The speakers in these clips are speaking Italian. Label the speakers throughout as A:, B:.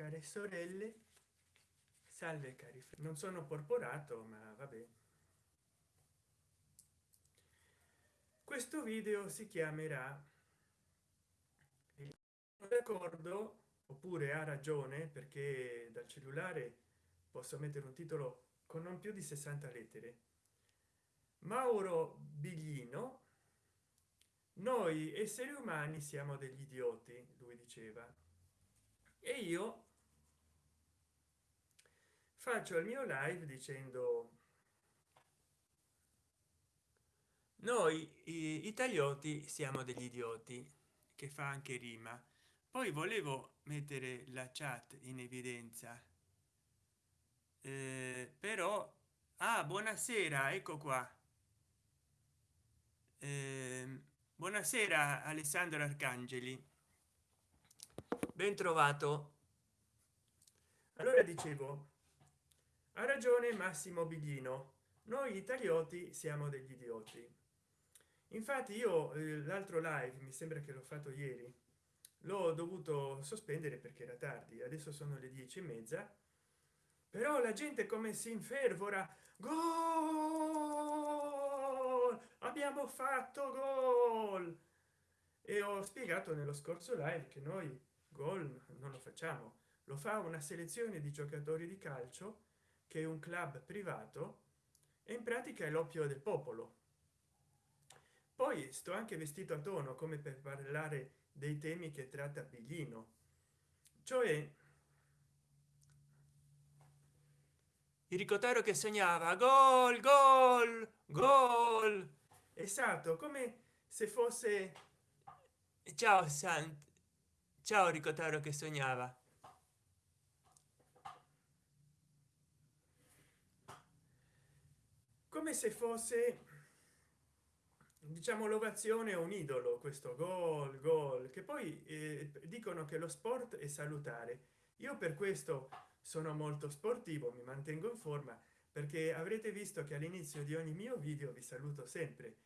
A: care sorelle salve cari non sono porporato ma vabbè. Questo video si chiamerà d'accordo oppure ha ragione perché dal cellulare posso mettere un titolo con non più di 60 lettere. Mauro biglino noi esseri umani siamo degli idioti lui diceva. E io faccio il mio live dicendo noi italioti siamo degli idioti che fa anche rima. Poi volevo mettere la chat in evidenza. Eh, però ah, buonasera ecco qua. Eh, buonasera alessandro arcangeli. Ben trovato. Allora dicevo ha ragione massimo biglino noi italioti siamo degli idioti. Infatti io eh, l'altro live mi sembra che l'ho fatto ieri l'ho dovuto sospendere perché era tardi. Adesso sono le dieci e mezza però la gente come si infervora gol! Abbiamo fatto gol! E ho spiegato nello scorso live che noi gol non lo facciamo. Lo fa una selezione di giocatori di calcio che è un club privato e in pratica è l'oppio del popolo. Poi sto anche vestito a tono come per parlare dei temi che tratta biglino. Cioè il ricotero che segnava gol gol gol! Esatto come se fosse ciao sant ciao ricotero che sognava come se fosse diciamo l'ovazione un idolo questo gol gol che poi eh, dicono che lo sport è salutare. Io per questo sono molto sportivo mi mantengo in forma perché avrete visto che all'inizio di ogni mio video vi saluto sempre.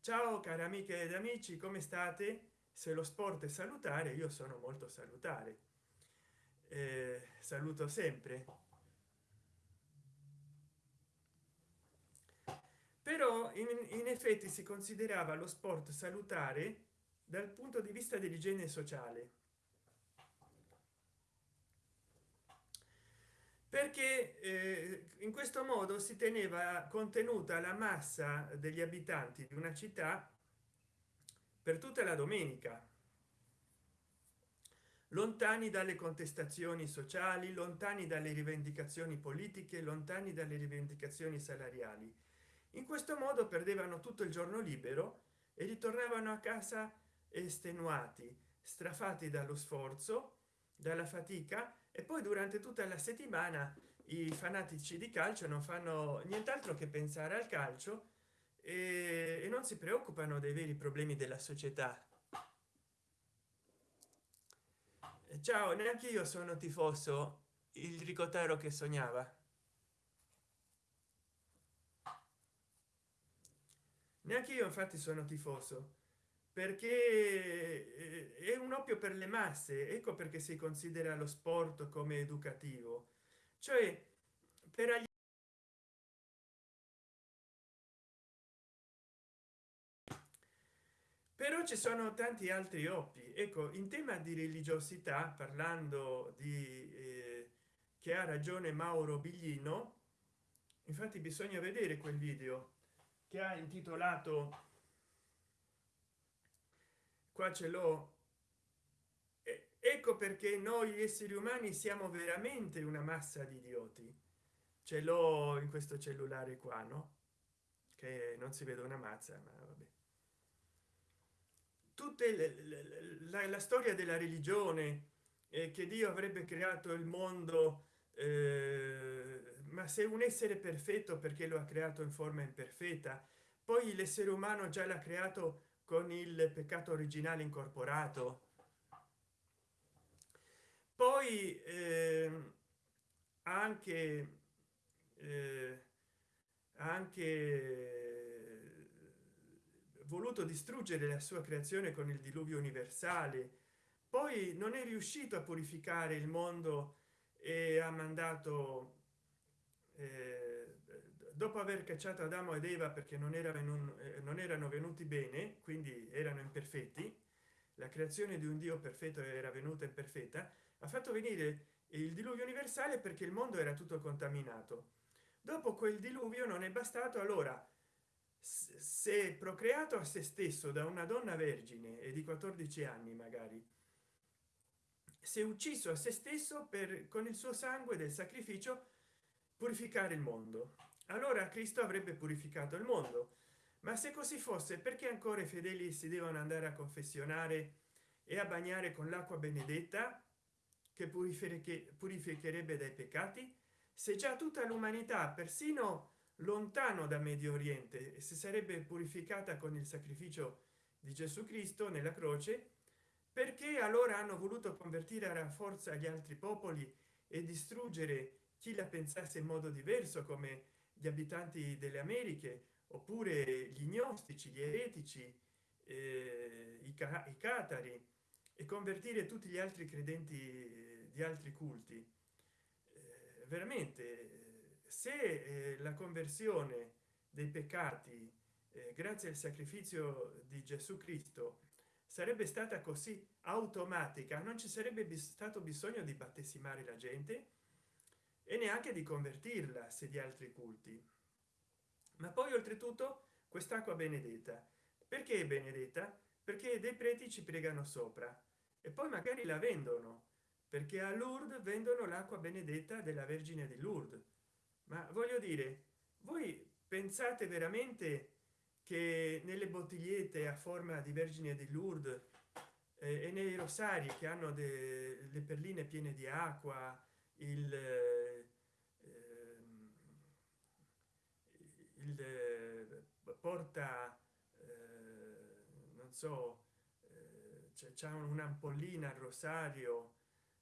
A: Ciao cari amiche ed amici come state? Se lo sport è salutare io sono molto salutare. Eh, saluto sempre però in, in effetti si considerava lo sport salutare dal punto di vista dell'igiene sociale. Perché eh, in questo modo si teneva contenuta la massa degli abitanti di una città per tutta la domenica. Lontani dalle contestazioni sociali lontani dalle rivendicazioni politiche lontani dalle rivendicazioni salariali in questo modo perdevano tutto il giorno libero e ritornavano a casa estenuati strafati dallo sforzo dalla fatica e poi durante tutta la settimana i fanatici di calcio non fanno nient'altro che pensare al calcio e, e non si preoccupano dei veri problemi della società. Ciao neanche io sono tifoso il ricotero che sognava neanche io infatti sono tifoso. Perché eh, è un oppio per le masse. Ecco perché si considera lo sport come educativo. Cioè per agli però ci sono tanti altri oppi. Ecco in tema di religiosità parlando di eh, che ha ragione mauro biglino infatti bisogna vedere quel video che ha intitolato qua ce l'ho. Ecco perché noi esseri umani siamo veramente una massa di idioti. Ce l'ho in questo cellulare qua no? Che non si vede una mazza ma vabbè. Tutte le, le, la, la, storia della religione eh, che dio avrebbe creato il mondo eh, ma se un essere perfetto perché lo ha creato in forma imperfetta? Poi l'essere umano già l'ha creato con il peccato originale incorporato. Poi eh, anche eh, anche voluto distruggere la sua creazione con il diluvio universale poi non è riuscito a purificare il mondo e ha mandato eh, dopo aver cacciato adamo ed eva perché non era venuto, eh, non erano venuti bene quindi erano imperfetti la creazione di un dio perfetto era venuta imperfetta ha fatto venire il diluvio universale perché il mondo era tutto contaminato. Dopo quel diluvio non è bastato allora se procreato a se stesso da una donna vergine e di 14 anni magari si è ucciso a se stesso per con il suo sangue del sacrificio purificare il mondo. Allora cristo avrebbe purificato il mondo. Ma se così fosse perché ancora i fedeli si devono andare a confessionare e a bagnare con l'acqua benedetta che purificherebbe dai peccati? Se già tutta l'umanità persino lontano da medio oriente si sarebbe purificata con il sacrificio di gesù cristo nella croce perché allora hanno voluto convertire a forza gli altri popoli e distruggere chi la pensasse in modo diverso come gli abitanti delle americhe oppure gli gnostici gli eretici eh, i, i catari e convertire tutti gli altri credenti di altri culti. Eh, veramente se eh, la conversione dei peccati eh, grazie al sacrificio di gesù cristo sarebbe stata così automatica non ci sarebbe stato bisogno di battesimare la gente e neanche di convertirla se di altri culti. Ma poi oltretutto quest'acqua benedetta. Perché è benedetta? Perché dei preti ci pregano sopra. E poi magari la vendono perché a Lourdes vendono l'acqua benedetta della vergine di Lourdes. Ma voglio dire voi pensate veramente che nelle bottigliette a forma di vergine di Lourdes eh, e nei rosari che hanno delle perline piene di acqua il, eh, il eh, porta eh, non so eh, c'è un'ampollina al rosario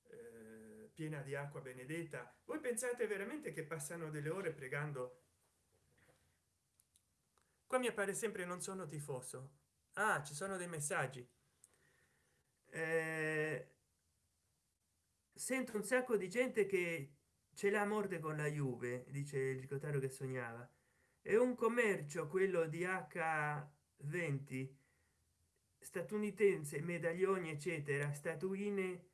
A: eh, piena di acqua benedetta. Voi pensate veramente che passano delle ore pregando? Qua mi appare sempre non sono tifoso. Ah ci sono dei messaggi. Eh, sento un sacco di gente che ce l'ha morte con la juve dice il ricotario che sognava è un commercio quello di h20 statunitense medaglioni eccetera. Statuine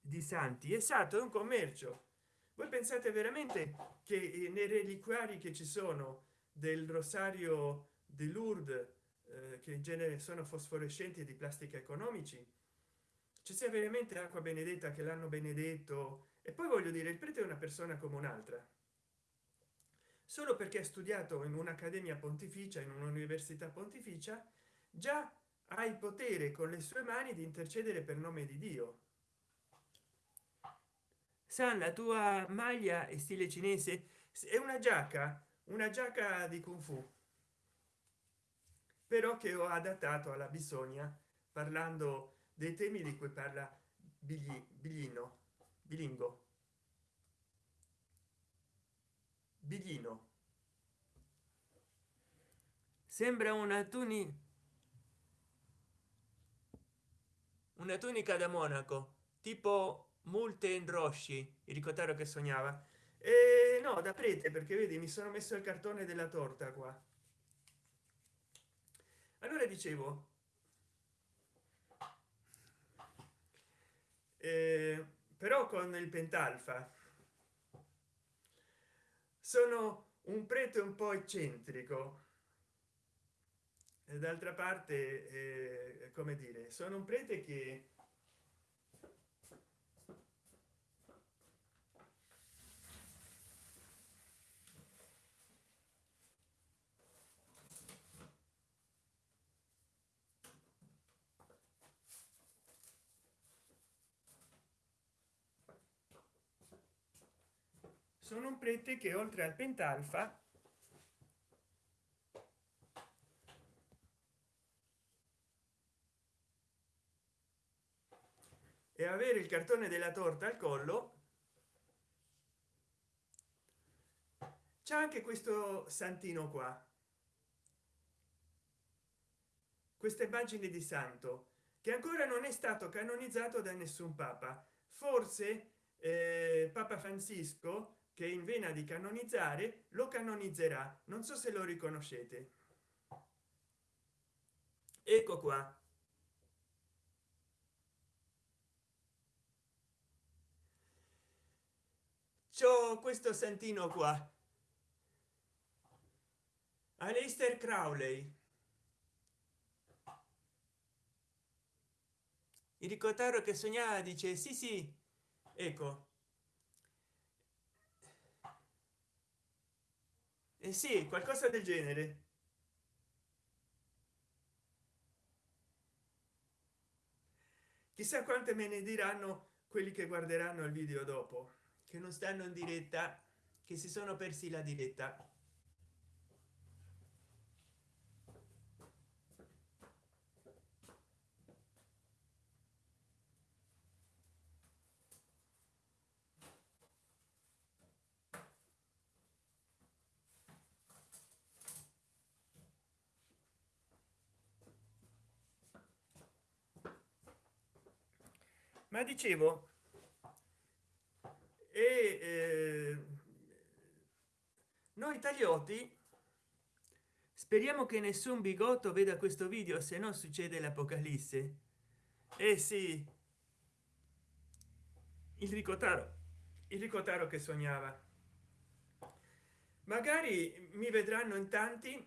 A: di santi. Esatto è un commercio. Voi pensate veramente che nei reliquari che ci sono del rosario di Lourdes eh, che in genere sono fosforescenti di plastica economici ci sia veramente acqua benedetta che l'hanno benedetto? E poi voglio dire il prete è una persona come un'altra solo perché ha studiato in un'accademia pontificia in un'università pontificia già ha il potere con le sue mani di intercedere per nome di dio. San la tua maglia è stile cinese? È una giacca una giacca di kung fu. Però che ho adattato alla bisogna parlando dei temi di cui parla Bigli, biglino bilingo biglino sembra una tunica una tunica da monaco tipo multe in rosci il ricotaro che sognava. E no da prete perché vedi mi sono messo il cartone della torta qua. Allora dicevo eh, però con il pentalfa sono un prete un po eccentrico. D'altra parte eh, come dire sono un prete che sono un prete che oltre al pentalfa e avere il cartone della torta al collo c'è anche questo santino qua. Queste immagini di santo che ancora non è stato canonizzato da nessun papa. Forse eh, papa francisco che in vena di canonizzare lo canonizzerà. Non so se lo riconoscete. Ecco qua. C'ho questo santino qua. Aleister Crowley. Il ricotaro che sognava dice sì sì. Ecco eh sì qualcosa del genere. Chissà quante me ne diranno quelli che guarderanno il video dopo che non stanno in diretta che si sono persi la diretta ma dicevo e eh, noi italioti speriamo che nessun bigotto veda questo video se no succede l'apocalisse. Eh sì. Il ricotaro il ricotaro che sognava. Magari mi vedranno in tanti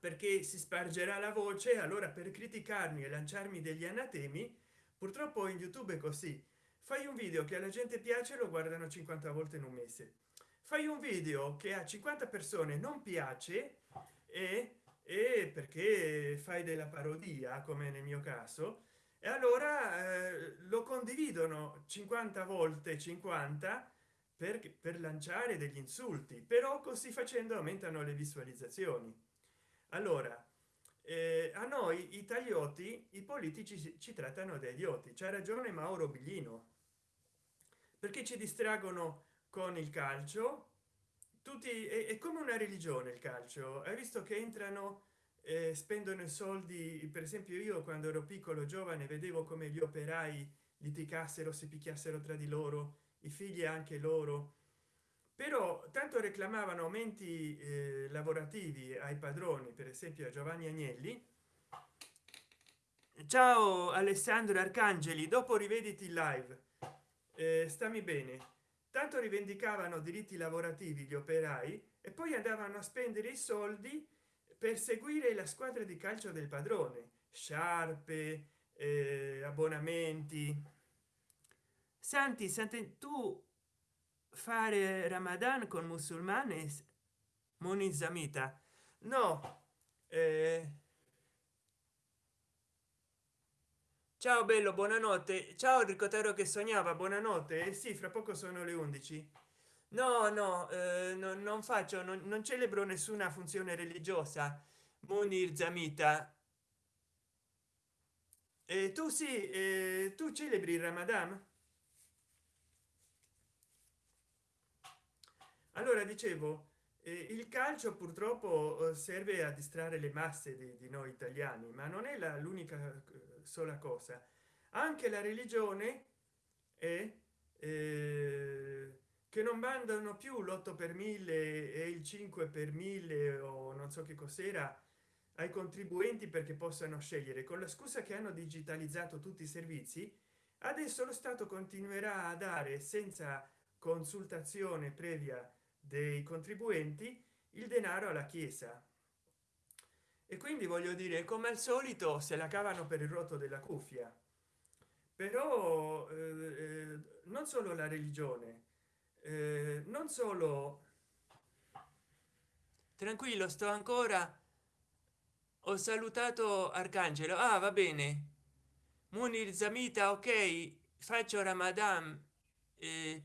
A: perché si spargerà la voce allora per criticarmi e lanciarmi degli anatemi purtroppo in youtube è così. Fai un video che alla gente piace lo guardano 50 volte in un mese. Fai un video che a 50 persone non piace e, e perché fai della parodia come nel mio caso e allora eh, lo condividono 50 volte 50 per, per lanciare degli insulti però così facendo aumentano le visualizzazioni. Allora eh, a noi italioti i politici ci trattano da idioti. C'ha ragione mauro biglino. Perché ci distraggono con il calcio? Tutti è, è come una religione il calcio. Hai visto che entrano eh, spendono i soldi per esempio io quando ero piccolo giovane vedevo come gli operai litigassero si picchiassero tra di loro i figli anche loro però tanto reclamavano aumenti eh, lavorativi ai padroni per esempio a giovanni agnelli. Ciao alessandro arcangeli dopo rivediti live. Eh, stammi bene. Tanto rivendicavano diritti lavorativi gli operai e poi andavano a spendere i soldi per seguire la squadra di calcio del padrone. Sciarpe eh, abbonamenti. Santi santi tu fare ramadan con musulmani monizamita no eh... ciao bello buonanotte. Ciao ricotero che sognava buonanotte. Eh sì fra poco sono le 11 no no, eh, no non faccio non, non, celebro nessuna funzione religiosa. Munir zamita. E tu sì eh, tu celebri il ramadan allora dicevo eh, il calcio purtroppo eh, serve a distrarre le masse di, di noi italiani ma non è l'unica eh, sola cosa. Anche la religione è eh, che non mandano più l'8 per mille e il 5 per mille o non so che cos'era ai contribuenti perché possano scegliere. Con la scusa che hanno digitalizzato tutti i servizi adesso lo stato continuerà a dare senza consultazione previa dei contribuenti il denaro alla chiesa. E quindi voglio dire come al solito se la cavano per il rotto della cuffia. Però eh, eh, non solo la religione eh, non solo tranquillo sto ancora ho salutato arcangelo. Ah va bene. Munir zamita ok faccio ramadan eh,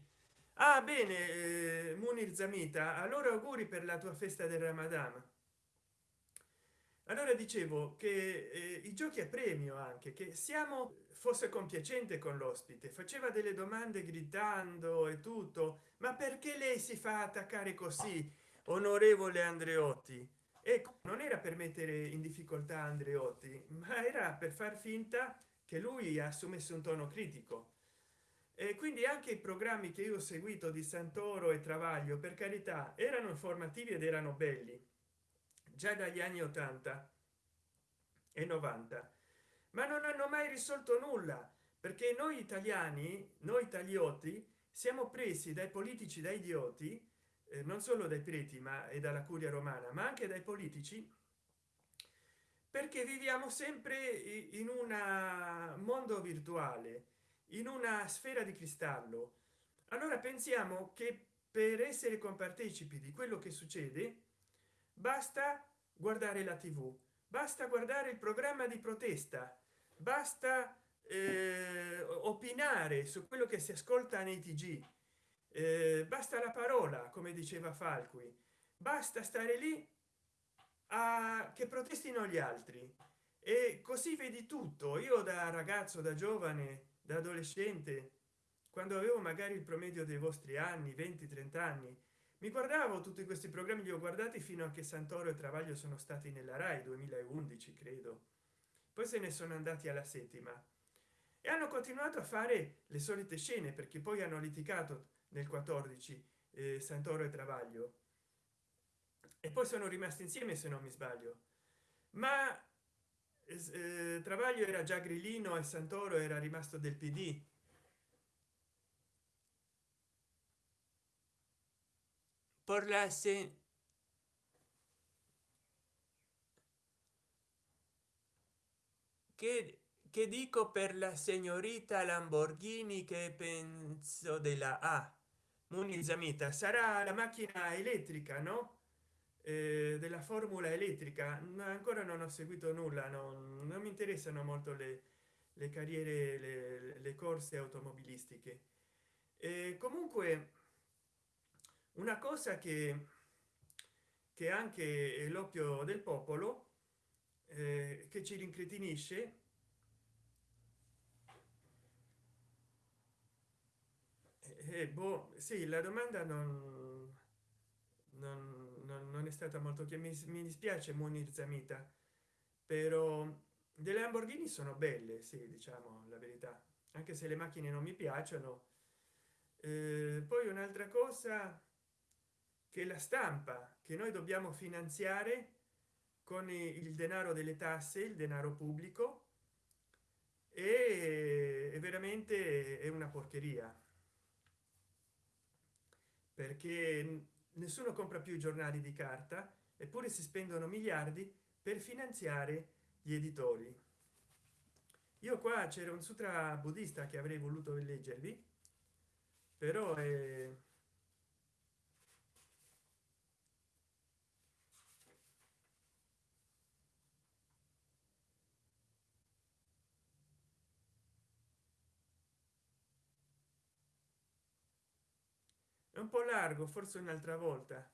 A: ah bene eh, munir zamita allora auguri per la tua festa del ramadan. Allora dicevo che eh, i giochi a premio anche che siamo fosse compiacente con l'ospite faceva delle domande gridando e tutto ma perché lei si fa attaccare così onorevole andreotti? Ecco non era per mettere in difficoltà andreotti ma era per far finta che lui assumesse un tono critico e quindi anche i programmi che io ho seguito di santoro e travaglio per carità erano informativi ed erano belli già dagli anni 80 e 90 ma non hanno mai risolto nulla perché noi italiani noi tagliotti siamo presi dai politici da idioti eh, non solo dai preti ma e dalla curia romana ma anche dai politici perché viviamo sempre in un mondo virtuale in una sfera di cristallo. Allora pensiamo che per essere compartecipi di quello che succede basta guardare la tv basta guardare il programma di protesta basta eh, opinare su quello che si ascolta nei tg eh, basta la parola come diceva falqui basta stare lì a che protestino gli altri. E così vedi tutto. Io da ragazzo da giovane da adolescente quando avevo magari il promedio dei vostri anni 20 30 anni mi guardavo tutti questi programmi li ho guardati fino a che santoro e travaglio sono stati nella rai 2011 credo. Poi se ne sono andati alla settima. E hanno continuato a fare le solite scene perché poi hanno litigato nel 14 eh, santoro e travaglio. E poi sono rimasti insieme se non mi sbaglio. Ma eh, travaglio era già grillino e santoro era rimasto del pd por la se che, che dico per la signorita lamborghini che penso della a? Munizzamita sarà la macchina elettrica no eh, della formula elettrica. Ancora non ho seguito nulla non, non mi interessano molto le, le carriere le, le, corse automobilistiche. E comunque una cosa che che anche l'oppio del popolo eh, che ci rincretinisce eh, boh, sì la domanda non, non non, non è stata molto che mi, mi dispiace munir zamita però delle lamborghini sono belle sì diciamo la verità anche se le macchine non mi piacciono. Eh, poi un'altra cosa che la stampa che noi dobbiamo finanziare con il denaro delle tasse il denaro pubblico e è veramente è una porcheria. Perché nessuno compra più i giornali di carta eppure si spendono miliardi per finanziare gli editori. Io qua c'era un sutra buddista che avrei voluto leggervi però è un po largo forse un'altra volta.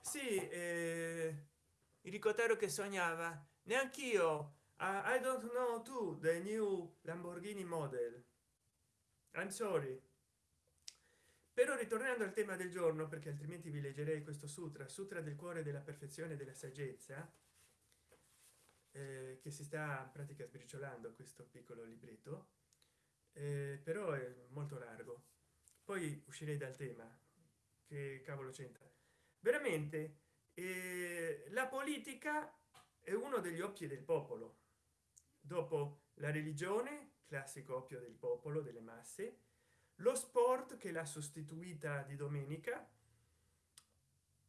A: Sì eh, ricotero che sognava. Neanch'io. Uh, i don't know to the new lamborghini model. I'm sorry. Però ritornando al tema del giorno perché altrimenti vi leggerei questo sutra sutra del cuore della perfezione della saggezza eh, che si sta in pratica sbriciolando questo piccolo libretto eh, però è molto largo. Poi uscirei dal tema. Che cavolo c'entra? Veramente eh, la politica è uno degli occhi del popolo. Dopo la religione classico oppio del popolo delle masse lo sport che l'ha sostituita di domenica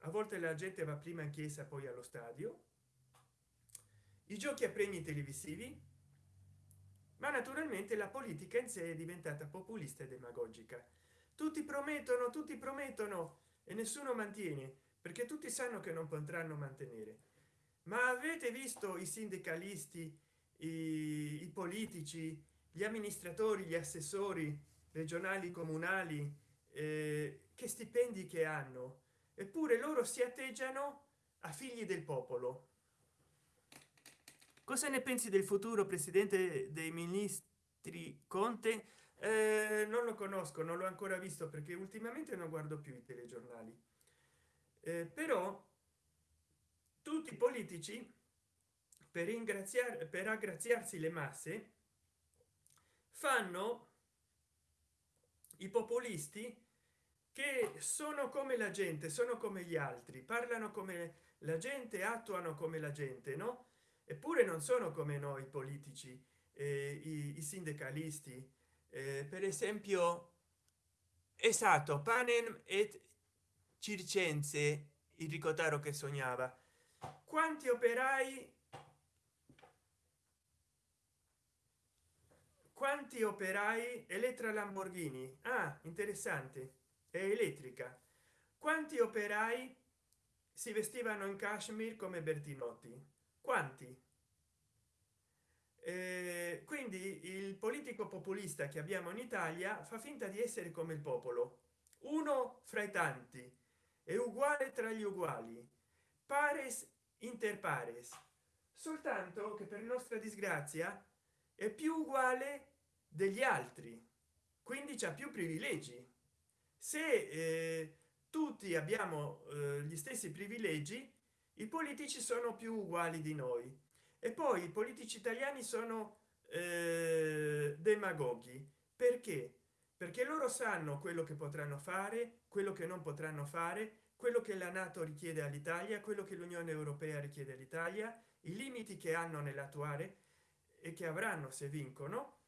A: a volte la gente va prima in chiesa poi allo stadio i giochi a premi televisivi? Ma naturalmente la politica in sé è diventata populista e demagogica. Tutti promettono tutti promettono e nessuno mantiene perché tutti sanno che non potranno mantenere. Ma avete visto i sindacalisti i, i politici gli amministratori gli assessori regionali comunali eh, che stipendi che hanno? Eppure loro si atteggiano a figli del popolo cosa ne pensi del futuro presidente dei ministri conte? Eh, non lo conosco non l'ho ancora visto perché ultimamente non guardo più i telegiornali. Eh, però tutti i politici per ringraziare per aggraziarsi le masse fanno i populisti che sono come la gente sono come gli altri parlano come la gente attuano come la gente no eppure non sono come noi politici eh, i, i, sindacalisti. Eh, per esempio esatto panem et circense il ricotaro che sognava. Quanti operai quanti operai elettra lamborghini? Ah interessante è elettrica. Quanti operai si vestivano in kashmir come bertinotti quanti? Eh, quindi il politico populista che abbiamo in italia fa finta di essere come il popolo. Uno fra i tanti è uguale tra gli uguali. Pares inter pares. Soltanto che per nostra disgrazia è più uguale degli altri quindi c'è più privilegi. Se eh, tutti abbiamo eh, gli stessi privilegi i politici sono più uguali di noi. E poi i politici italiani sono eh, demagoghi. Perché? Perché loro sanno quello che potranno fare quello che non potranno fare quello che la nato richiede all'italia quello che l'unione europea richiede all'italia i limiti che hanno nell'attuare e che avranno se vincono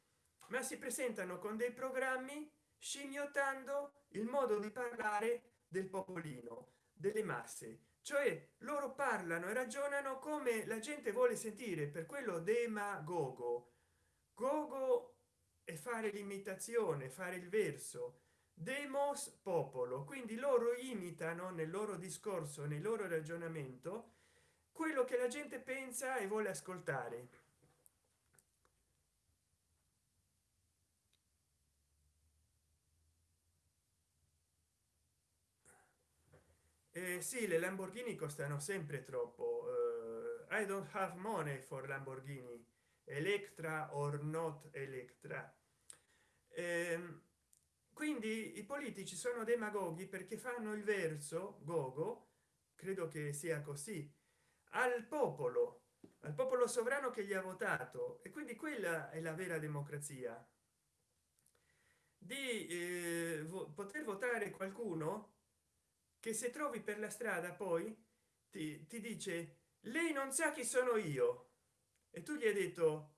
A: ma si presentano con dei programmi scimmiottando il modo di parlare del popolino delle masse cioè loro parlano e ragionano come la gente vuole sentire per quello demagogo. Gogo e fare l'imitazione fare il verso. Demos popolo. Quindi loro imitano nel loro discorso nel loro ragionamento quello che la gente pensa e vuole ascoltare eh, sì le lamborghini costano sempre troppo. Uh, i don't have money for lamborghini. Electra or not electra. Eh, quindi i politici sono demagoghi perché fanno il verso gogo credo che sia così al popolo al popolo sovrano che gli ha votato. E quindi quella è la vera democrazia. Di eh, vo poter votare qualcuno che se trovi per la strada poi ti, ti, dice lei non sa chi sono io. E tu gli hai detto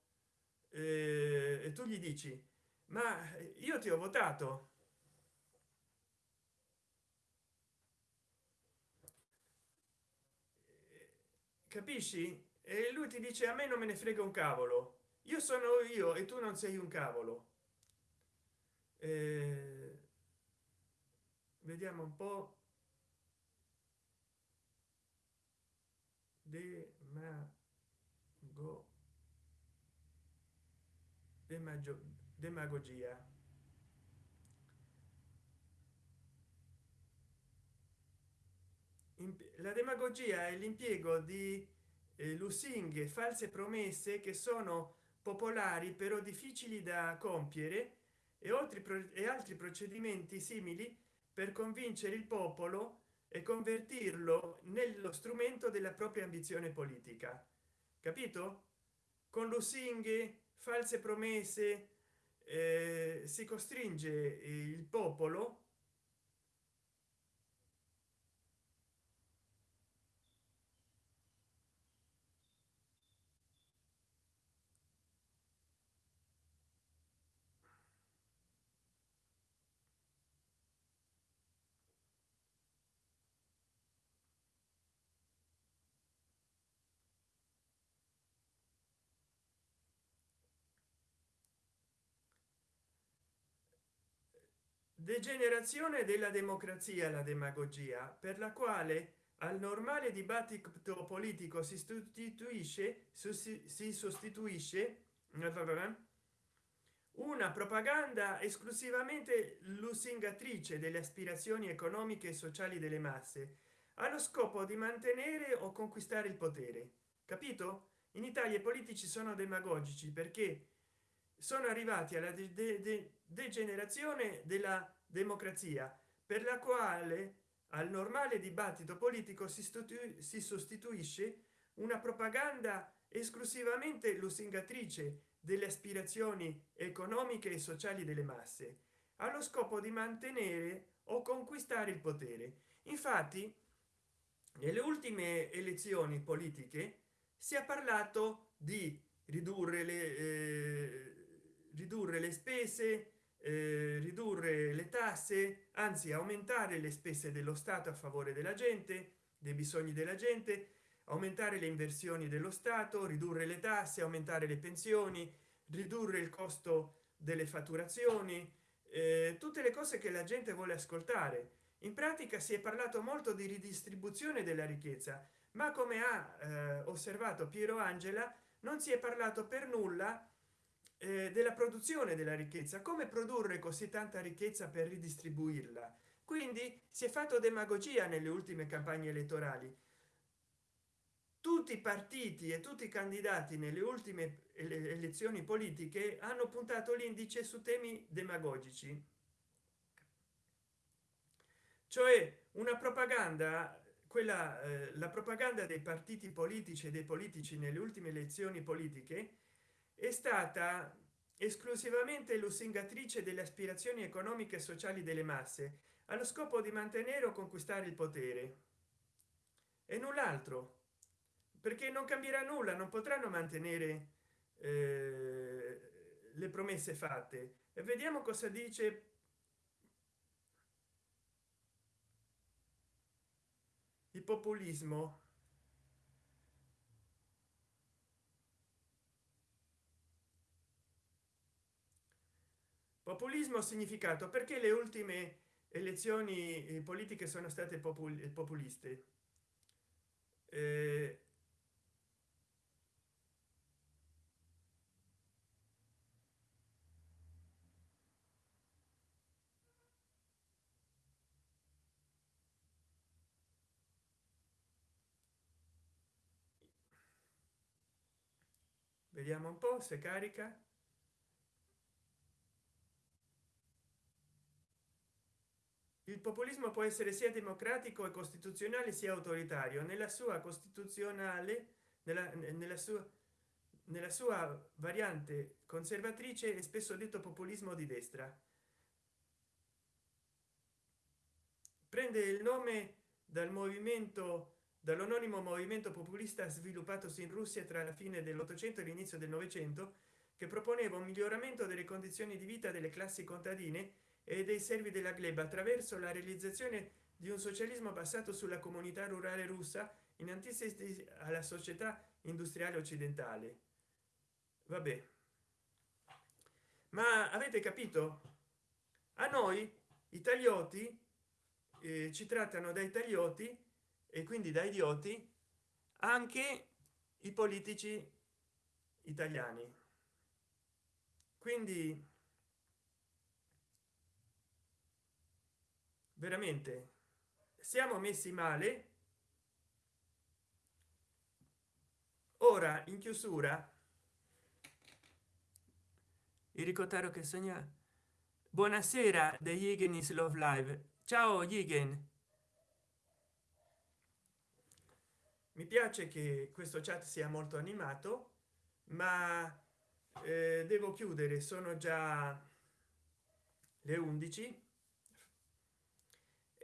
A: eh, e tu gli dici ma io ti ho votato. Capisci? E lui ti dice a me non me ne frega un cavolo. Io sono io e tu non sei un cavolo. Eh, vediamo un po demago demagogia. La demagogia è l'impiego di eh, lusinghe false promesse che sono popolari però difficili da compiere e oltre e altri procedimenti simili per convincere il popolo e convertirlo nello strumento della propria ambizione politica capito? Con lusinghe false promesse eh, si costringe il popolo degenerazione della democrazia la demagogia per la quale al normale dibattito politico si sostituisce si sostituisce una propaganda esclusivamente lusingatrice delle aspirazioni economiche e sociali delle masse allo scopo di mantenere o conquistare il potere. Capito? In italia i politici sono demagogici perché sono arrivati alla degenerazione della democrazia per la quale al normale dibattito politico si, si sostituisce una propaganda esclusivamente lusingatrice delle aspirazioni economiche e sociali delle masse allo scopo di mantenere o conquistare il potere. Infatti nelle ultime elezioni politiche si è parlato di ridurre le eh, ridurre le spese eh, ridurre le tasse anzi aumentare le spese dello stato a favore della gente dei bisogni della gente aumentare le inversioni dello stato ridurre le tasse aumentare le pensioni ridurre il costo delle fatturazioni eh, tutte le cose che la gente vuole ascoltare. In pratica si è parlato molto di ridistribuzione della ricchezza ma come ha eh, osservato piero angela non si è parlato per nulla eh, della produzione della ricchezza. Come produrre così tanta ricchezza per ridistribuirla? Quindi si è fatto demagogia nelle ultime campagne elettorali. Tutti i partiti e tutti i candidati nelle ultime elezioni politiche hanno puntato l'indice su temi demagogici. Cioè una propaganda quella eh, la propaganda dei partiti politici e dei politici nelle ultime elezioni politiche è stata esclusivamente lusingatrice delle aspirazioni economiche e sociali delle masse allo scopo di mantenere o conquistare il potere. E null'altro perché non cambierà nulla non potranno mantenere eh, le promesse fatte. E vediamo cosa dice il populismo populismo significato perché le ultime elezioni eh, politiche sono state populiste. Eh, vediamo un po se carica il populismo può essere sia democratico e costituzionale sia autoritario. Nella sua costituzionale nella, nella sua nella sua variante conservatrice è spesso detto populismo di destra. Prende il nome dal movimento dall'anonimo movimento populista sviluppatosi in russia tra la fine dell'ottocento e l'inizio del novecento che proponeva un miglioramento delle condizioni di vita delle classi contadine e dei servi della gleba attraverso la realizzazione di un socialismo basato sulla comunità rurale russa in antitesi alla società industriale occidentale. Vabbè. Ma avete capito? A noi italioti eh, ci trattano da italioti e quindi da idioti anche i politici italiani. Quindi veramente. Siamo messi male. Ora in chiusura il ricotaro che sogna. Buonasera degli Higgins love live. Ciao Higgin. Mi piace che questo chat sia molto animato ma eh, devo chiudere. Sono già le 11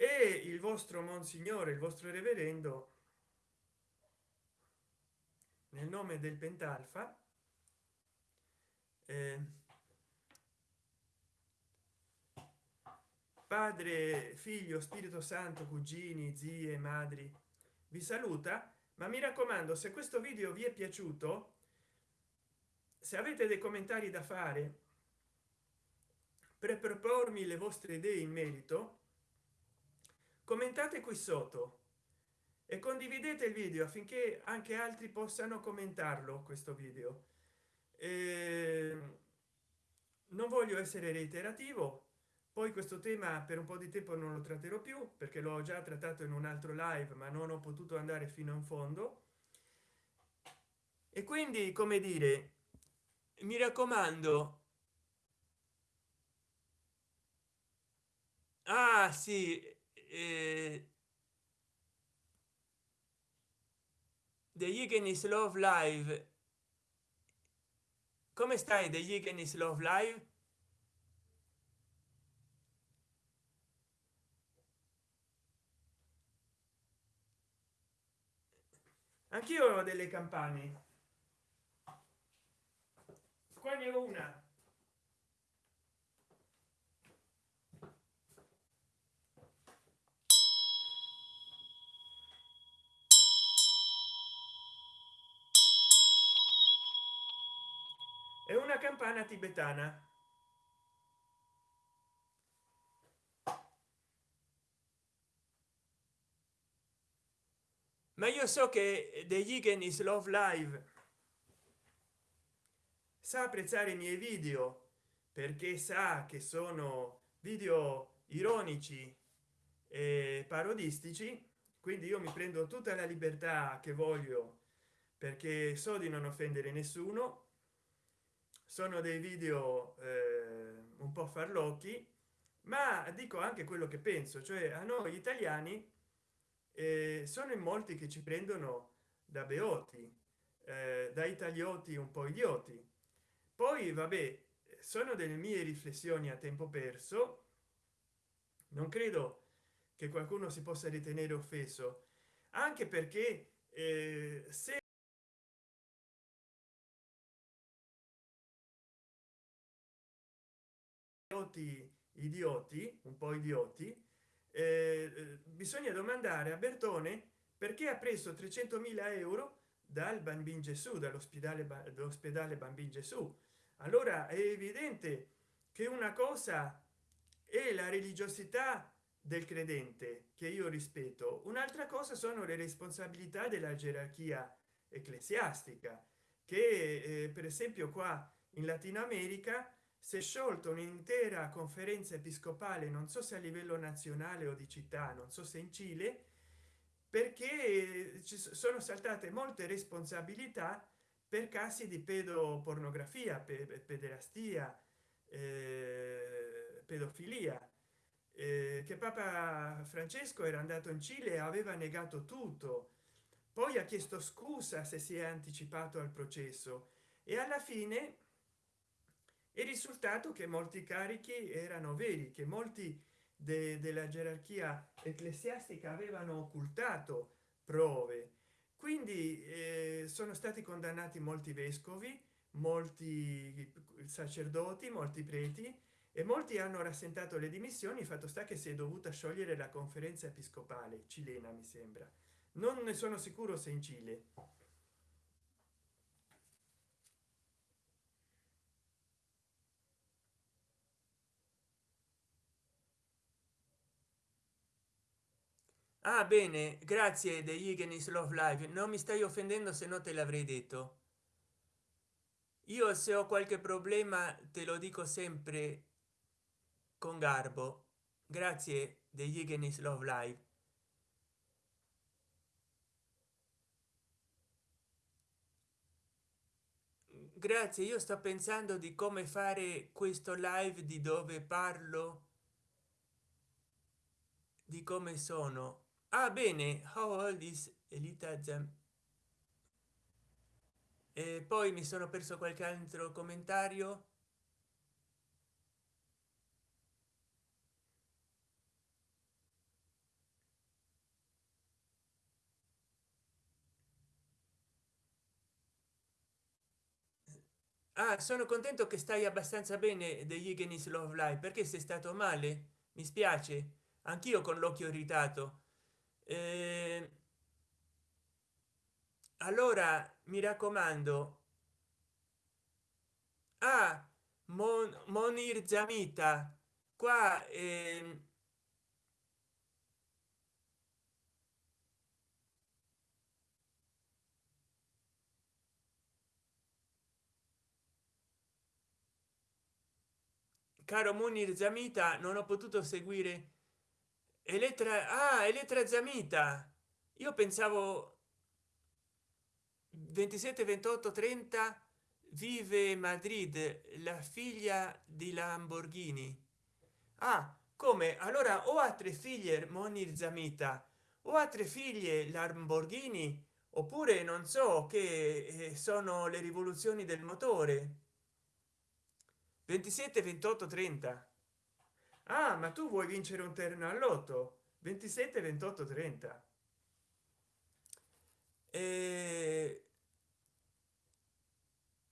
A: e il vostro monsignore il vostro reverendo nel nome del pentalfa eh, padre figlio spirito santo cugini zie madri vi saluta ma mi raccomando se questo video vi è piaciuto se avete dei commentari da fare per propormi le vostre idee in merito commentate qui sotto e condividete il video affinché anche altri possano commentarlo questo video. E non voglio essere reiterativo poi questo tema per un po di tempo non lo tratterò più perché l'ho già trattato in un altro live ma non ho potuto andare fino in fondo. E quindi come dire mi raccomando. Ah sì eh,
B: degli Igenis Love Live. Come stai degli Igenis Love Live?
A: Anch'io ho delle campane. Qua ne ho una. È una campana tibetana.
B: Ma io so che degli Igenis Love Live
A: sa apprezzare i miei video perché sa che sono video ironici e parodistici quindi io mi prendo tutta la libertà che voglio perché so di non offendere nessuno sono dei video eh, un po farlocchi ma dico anche quello che penso cioè a noi italiani eh, sono in molti che ci prendono da beoti eh, da italioti un po idioti. Poi vabbè sono delle mie riflessioni a tempo perso. Non credo che qualcuno si possa ritenere offeso anche perché eh, se idioti idioti un po idioti eh, bisogna domandare a bertone perché ha preso 300.000 euro dal bambino gesù dall'ospedale dall'ospedale bambino gesù. Allora è evidente che una cosa è la religiosità del credente che io rispetto un'altra cosa sono le responsabilità della gerarchia ecclesiastica che eh, per esempio qua in latino america si è sciolto un'intera conferenza episcopale non so se a livello nazionale o di città non so se in cile perché ci sono saltate molte responsabilità per casi di pedopornografia pederastia eh, pedofilia. Eh, che papa francesco era andato in cile e aveva negato tutto. Poi ha chiesto scusa se si è anticipato al processo. E alla fine il risultato che molti carichi erano veri che molti de della gerarchia ecclesiastica avevano occultato prove. Quindi eh, sono stati condannati molti vescovi molti sacerdoti molti preti e molti hanno rassentato le dimissioni fatto sta che si è dovuta sciogliere la conferenza episcopale cilena mi sembra. Non ne sono sicuro se in cile
B: ah bene grazie degli Igenis Love Live. Non mi stai offendendo se no te l'avrei detto. Io se ho qualche problema te lo dico sempre con garbo. Grazie degli Igenis Love Live. Grazie io sto pensando di come fare questo live di dove parlo di come sono ah bene how old is elita Zam e poi mi sono perso qualche altro commentario. Ah sono contento che stai abbastanza bene degli Igenis Love Live perché sei stato male? Mi spiace. Anch'io con l'occhio irritato eh, allora mi raccomando. Ah Mon monir zamita qua eh, caro munir zamita non ho potuto seguire elettra ah, elettra zamita. Io pensavo 27 28 30 vive madrid la figlia di lamborghini. Ah come? Allora ho altre figlie monir zamita. O altre figlie lamborghini? Oppure non so che eh, sono le rivoluzioni del motore. 27 28 30
A: ah ma tu vuoi vincere un terno all'otto 27 28 30
B: e...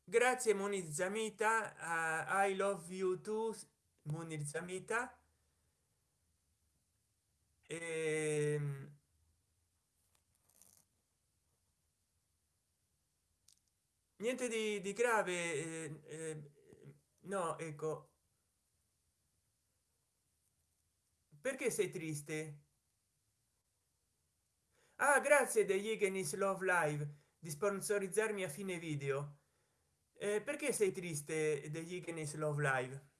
B: grazie monizamita. Uh, i love you too monizamita. E... niente di, di grave eh, eh, no ecco perché sei triste? Ah grazie degli Igenis love live di sponsorizzarmi a fine video. Eh, perché sei triste degli Igenis love live?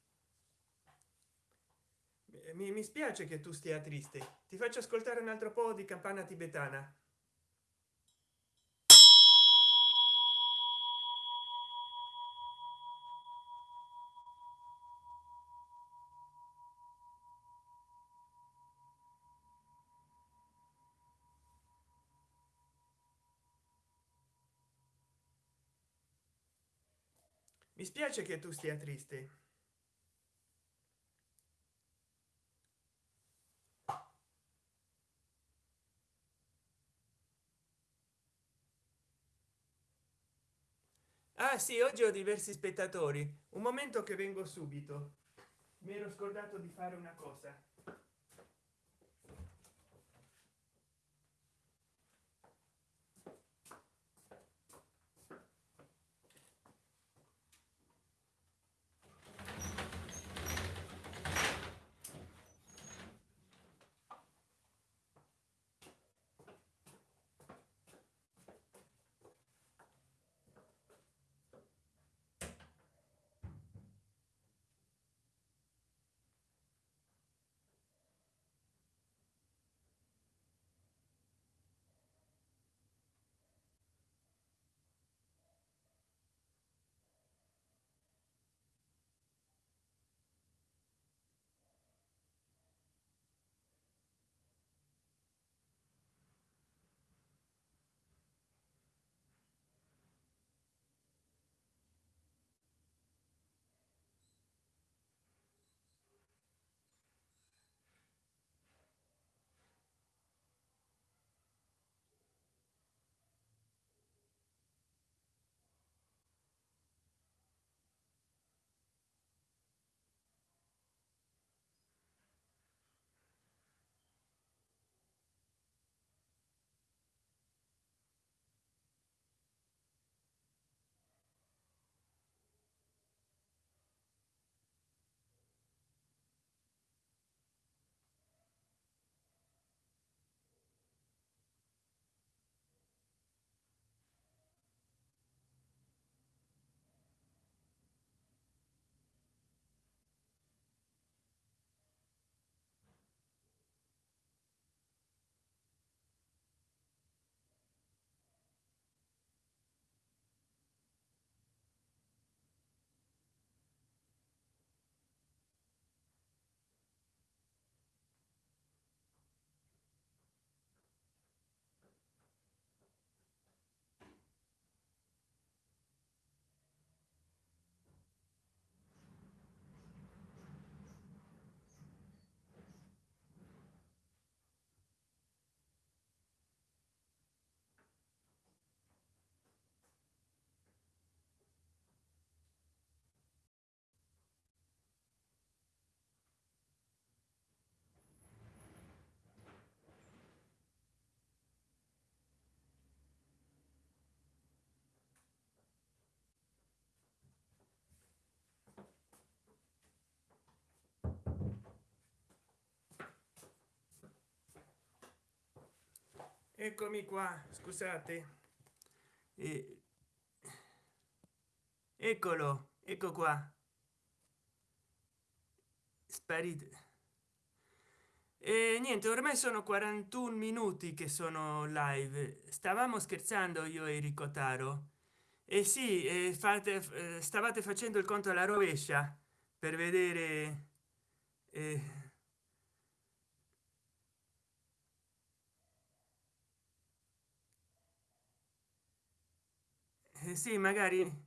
A: Mi, mi spiace che tu stia triste. Ti faccio ascoltare un altro po di campana tibetana spiace che tu stia triste.
B: Ah sì oggi ho diversi spettatori.
A: Un momento che vengo subito. Mi ero scordato di fare una cosa eccomi qua scusate.
B: Eh, eccolo ecco qua. Sparito e niente ormai sono 41 minuti che sono live. Stavamo scherzando io e Enrico Taro. E sì fate eh, stavate facendo il conto alla rovescia per vedere eh, eh, sì magari.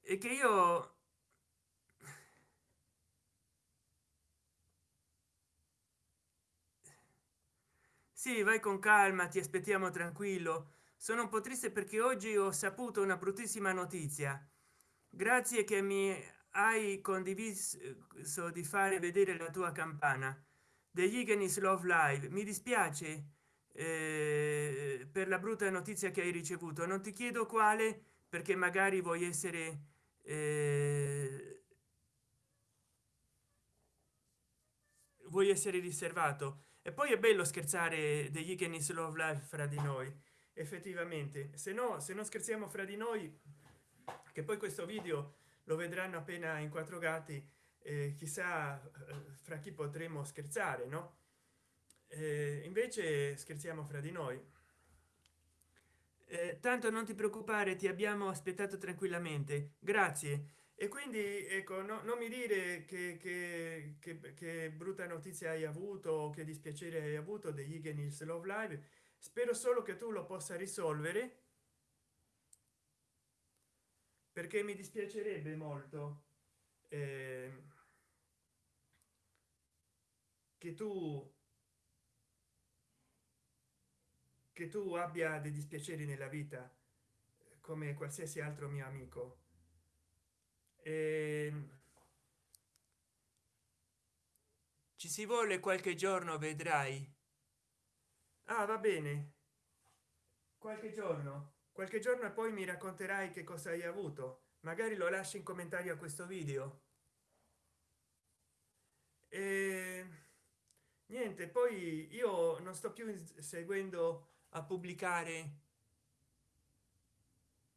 B: È che io sì vai con calma ti aspettiamo tranquillo. Sono un po triste perché oggi ho saputo una bruttissima notizia. Grazie che mi hai condiviso di fare vedere la tua campana. Degli Igenis Love Live. Mi dispiace eh, per la brutta notizia che hai ricevuto. Non ti chiedo quale perché magari vuoi essere eh, vuoi essere riservato. E poi è bello scherzare degli Igenis Love Live fra di noi effettivamente. Se no se non scherziamo fra di noi che poi questo video lo vedranno appena in quattro gatti eh, chissà fra chi potremo scherzare no eh, invece scherziamo fra di noi. Eh, tanto non ti preoccupare ti abbiamo aspettato tranquillamente. Grazie. E quindi ecco no, non mi dire che, che, che, che, brutta notizia hai avuto che dispiacere hai avuto degli Igenils Love Live. Spero solo che tu lo possa risolvere. Perché mi dispiacerebbe molto eh, che tu che tu abbia dei dispiaceri nella vita come qualsiasi altro mio amico. E... ci si vuole qualche giorno vedrai. Ah va bene. Qualche giorno. Qualche giorno e poi mi racconterai che cosa hai avuto. Magari lo lasci in commentario a questo video. E niente poi io non sto più seguendo a pubblicare.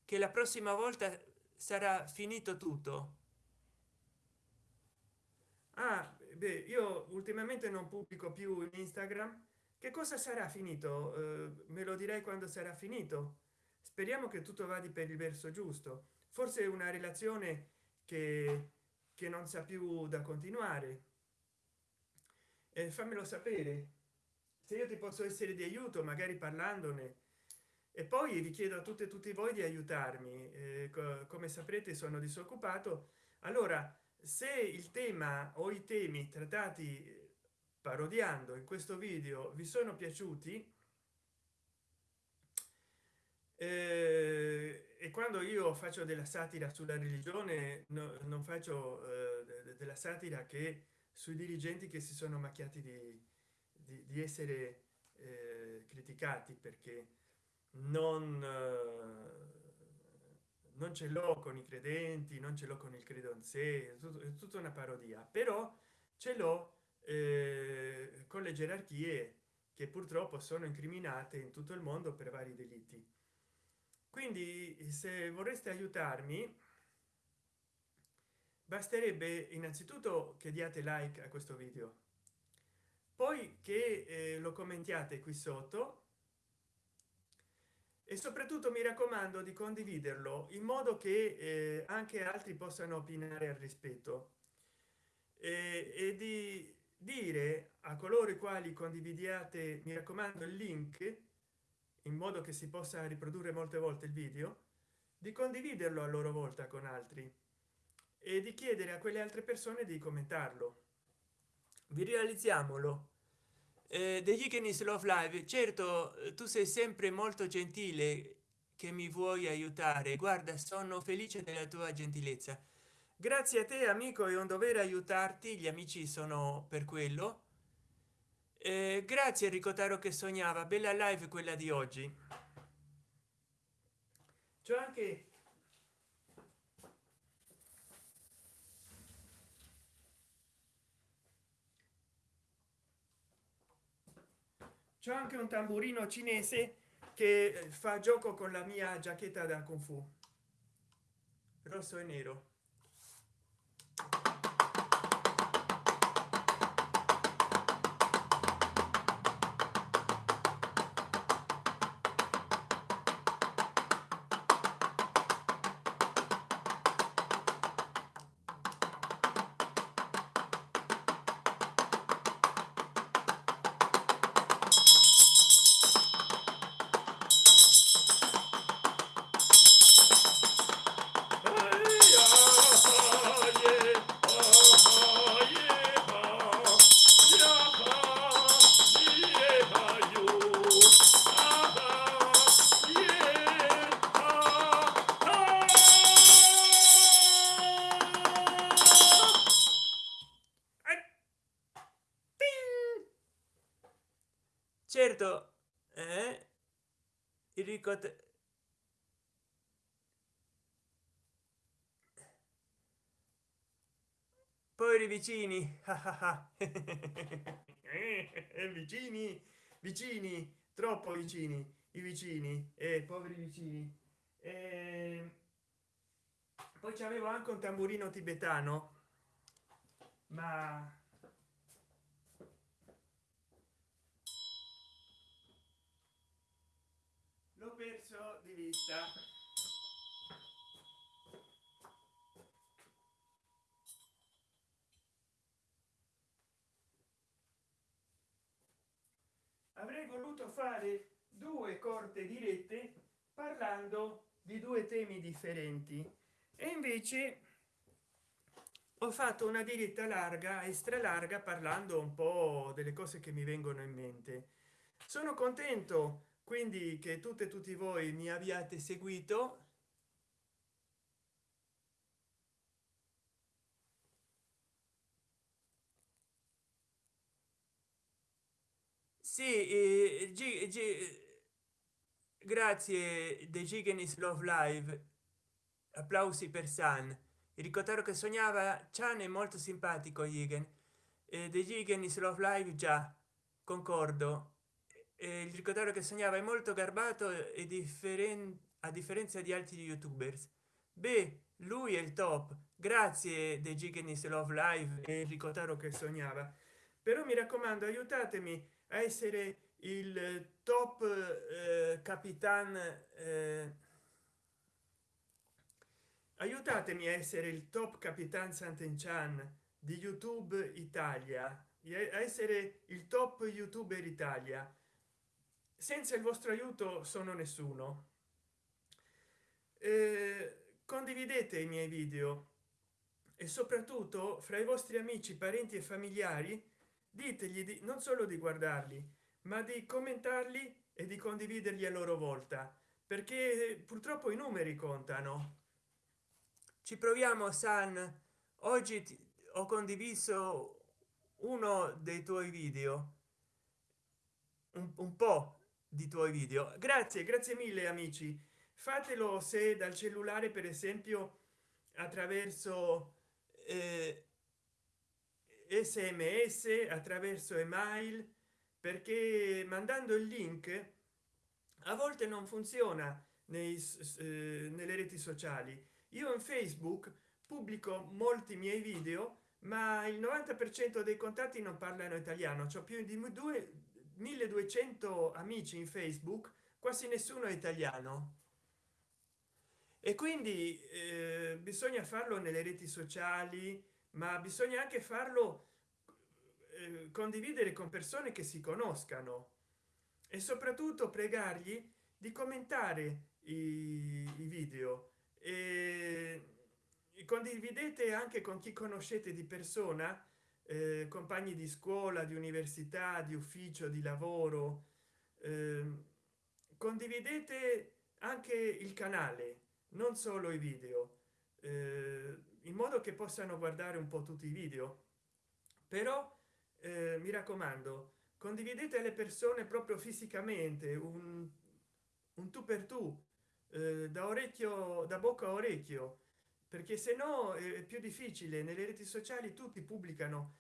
B: Che la prossima volta sarà finito tutto. Ah beh io ultimamente non pubblico più in instagram. Che cosa sarà finito? Eh, me lo direi quando sarà finito. Speriamo che tutto vada per il verso giusto. Forse una relazione che, che non sa più da continuare. E fammelo sapere se io ti posso essere di aiuto magari parlandone. E poi vi chiedo a tutte e tutti voi di aiutarmi. Eh, co come saprete sono disoccupato. Allora se il tema o i temi trattati parodiando in questo video vi sono piaciuti eh, e quando io faccio della satira sulla religione no, non faccio eh, della satira che sui dirigenti che si sono macchiati di di, di essere eh, criticati perché non eh, non ce l'ho con i credenti non ce l'ho con il credo in sé è, è tutta una parodia. Però ce l'ho eh, con le gerarchie che purtroppo sono incriminate in tutto il mondo per vari delitti. Quindi se vorreste aiutarmi basterebbe innanzitutto che diate like a questo video poi che eh, lo commentiate qui sotto. E soprattutto mi raccomando di condividerlo in modo che eh, anche altri possano opinare al rispetto. E, e di dire a coloro i quali condividiate mi raccomando il link in modo che si possa riprodurre molte volte il video di condividerlo a loro volta con altri e di chiedere a quelle altre persone di commentarlo vi realizziamolo. Eh, degli Ikenis Love Live certo tu sei sempre molto gentile che mi vuoi aiutare. Guarda sono felice della tua gentilezza. Grazie a te amico è un dovere aiutarti. Gli amici sono per quello. Eh, grazie Enrico Taro che sognava. Bella live quella di oggi. C'è anche c'è anche un tamburino cinese che eh, fa gioco con la mia giacchetta da kung fu. Rosso e nero il ricott poveri vicini.
A: Eh, vicini vicini troppo vicini i vicini e eh, poveri vicini. Eh, poi c'avevo anche un tamburino tibetano ma vista. Avrei voluto fare due corte dirette parlando di due temi differenti. E invece ho fatto una diretta larga extra larga parlando un po delle cose che mi vengono in mente. Sono contento quindi che tutte e tutti voi mi abbiate seguito.
B: Sì eh, G, G, grazie de gigenis love live. Applausi per san. Ricordare che sognava chan è molto simpatico igen eh, de gigenis love live già concordo il ricordare che sognava è molto garbato e differente a differenza di altri youtubers. Beh lui è il top grazie de gigenis love live
A: e ricordare che sognava. Però mi raccomando aiutatemi a essere il top eh, capitan eh, aiutatemi a essere il top capitan Sant'Enchan di youtube italia a essere il top youtuber italia senza il vostro aiuto sono nessuno. Eh, condividete i miei video e soprattutto fra i vostri amici parenti e familiari ditegli di non solo di guardarli ma di commentarli e di condividerli a loro volta perché purtroppo i numeri contano.
B: Ci proviamo san. Oggi ho condiviso uno dei tuoi video. Un, un po di tuoi video.
A: Grazie grazie mille amici. Fatelo se dal cellulare per esempio attraverso eh, sms attraverso email perché mandando il link a volte non funziona nei, eh, nelle reti sociali. Io in facebook pubblico molti miei video ma il 90 per cento dei contatti non parlano italiano. C'ho più di 2 1200 amici in facebook quasi nessuno è italiano. E quindi eh, bisogna farlo nelle reti sociali ma bisogna anche farlo eh, condividere con persone che si conoscano e soprattutto pregargli di commentare i, i video. E, condividete anche con chi conoscete di persona eh, compagni di scuola di università di ufficio di lavoro eh, condividete anche il canale non solo i video eh, in modo che possano guardare un po tutti i video. Però eh, mi raccomando condividete le persone proprio fisicamente un, un tu per tu eh, da orecchio da bocca a orecchio perché se no è più difficile. Nelle reti sociali tutti pubblicano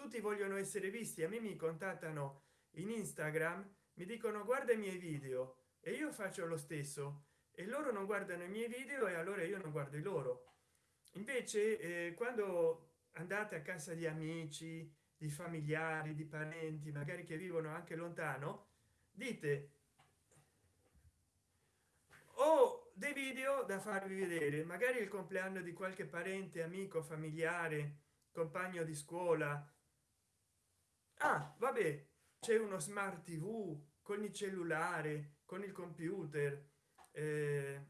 A: tutti vogliono essere visti a me mi contattano in instagram mi dicono guarda i miei video. E io faccio lo stesso. E loro non guardano i miei video e allora io non guardo i loro. Invece eh, quando andate a casa di amici di familiari di parenti magari che vivono anche lontano dite ho dei video da farvi vedere. Magari il compleanno di qualche parente amico familiare compagno di scuola ah vabbè c'è uno smart tv con il cellulare con il computer eh,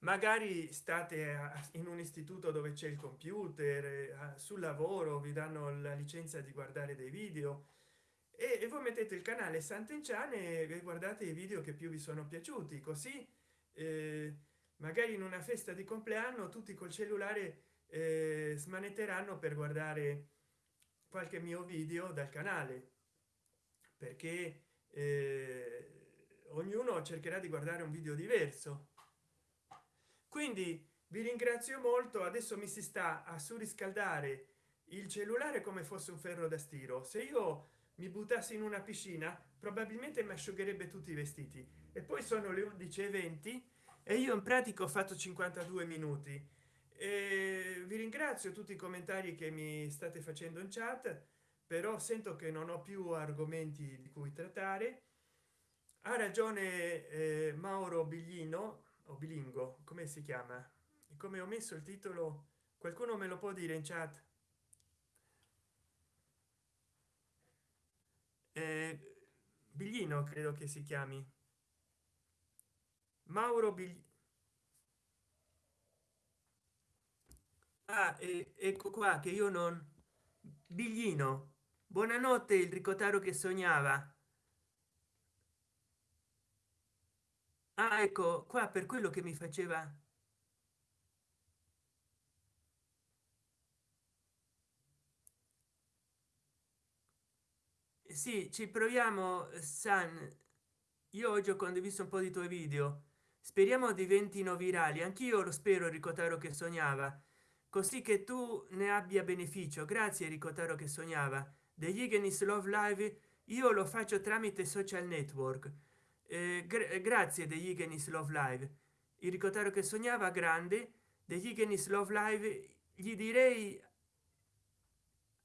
A: magari state in un istituto dove c'è il computer eh, sul lavoro vi danno la licenza di guardare dei video e, voi mettete il canale Sant'Enchan e guardate i video che più vi sono piaciuti così eh, magari in una festa di compleanno tutti col cellulare eh, smanetteranno per guardare qualche mio video dal canale perché eh, ognuno cercherà di guardare un video diverso. Quindi vi ringrazio molto. Adesso mi si sta a surriscaldare il cellulare come fosse un ferro da stiro. Se io mi buttassi in una piscina probabilmente mi asciugherebbe tutti i vestiti. E poi sono le 11 e 20 e io in pratica ho fatto 52 minuti e vi ringrazio tutti i commentari che mi state facendo in chat però sento che non ho più argomenti di cui trattare. Ha ragione eh, mauro biglino o bilingo come si chiama? Come ho messo il titolo qualcuno me lo può dire in chat? Eh, biglino credo che si chiami. Mauro Bigli... ah, eh, ecco qua che io non biglino buonanotte il ricotaro che sognava. Ah, ecco qua per quello che mi faceva. Sì ci proviamo san. Io oggi ho condiviso un po di tuoi video. Speriamo diventino virali. Anch'io lo spero ricotaro che sognava così che tu ne abbia beneficio. Grazie ricotaro che sognava. Degli Igenis love live io lo faccio tramite social network. Eh, gra grazie degli Igenis love live. Il ricotaro che sognava grande. Degli Igenis love live gli direi